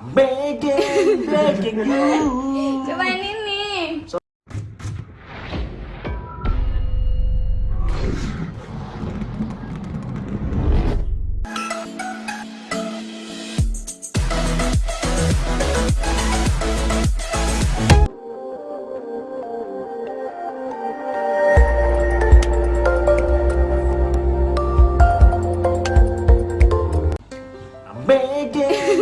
I'm begging, begging you. Cobain ini. I'm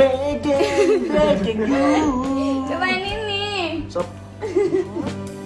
begging you. Cobain ini. Sob.